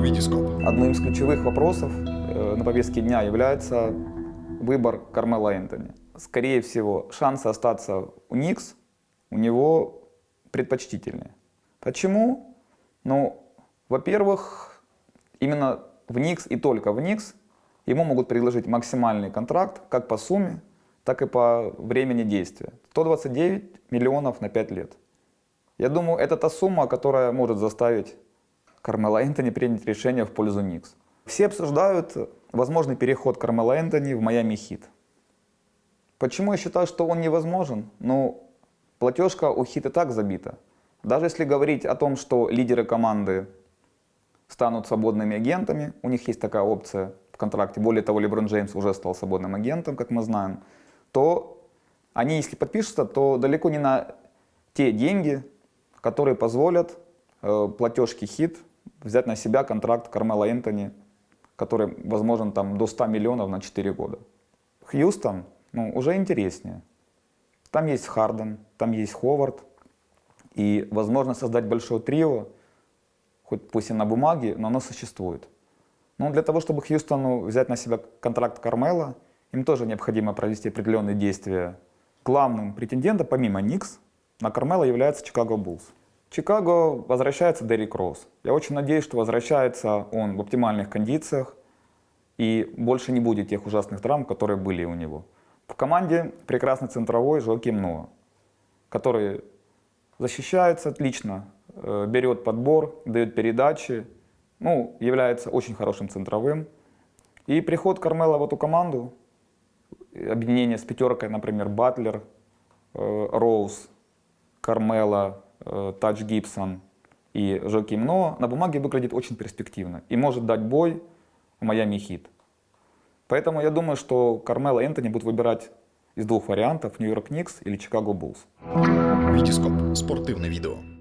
Витископ. Одним из ключевых вопросов э, на повестке дня является выбор Кармела Энтони. Скорее всего, шансы остаться у Никс у него предпочтительнее. Почему? Ну, во-первых, именно в Никс и только в Никс ему могут предложить максимальный контракт как по сумме, так и по времени действия. 129 миллионов на 5 лет. Я думаю, это та сумма, которая может заставить Кармела Энтони принять решение в пользу Никс. Все обсуждают возможный переход Кармела Энтони в Майами Хит. Почему я считаю, что он невозможен? Ну, платежка у Хит и так забита. Даже если говорить о том, что лидеры команды станут свободными агентами, у них есть такая опция в контракте, более того, Леброн Джеймс уже стал свободным агентом, как мы знаем, то они, если подпишутся, то далеко не на те деньги, которые позволят э, платежке Хит взять на себя контракт Кармела Энтони, который возможен там до 100 миллионов на 4 года. Хьюстон ну, уже интереснее. Там есть Харден, там есть Ховард, и возможно создать большое трио, хоть пусть и на бумаге, но оно существует. Но для того, чтобы Хьюстону взять на себя контракт Кармела, им тоже необходимо провести определенные действия. Главным претендентом, помимо Никс, на Кармела является Чикаго Буллс. Чикаго возвращается Деррик Роуз. Я очень надеюсь, что возвращается он в оптимальных кондициях и больше не будет тех ужасных травм, которые были у него. В команде прекрасный центровой Жоаким Ноа, который защищается отлично, э, берет подбор, дает передачи, ну, является очень хорошим центровым. И приход Кармела в эту команду, объединение с пятеркой, например, Батлер, э, Роуз, Кармела, Тач Гибсон и Жоким Но на бумаге выглядит очень перспективно и может дать бой в Майами Хит. Поэтому я думаю, что Кармела Энтони будут выбирать из двух вариантов Нью-Йорк Никс или Чикаго Буллс. Витископ. Спортивне відео.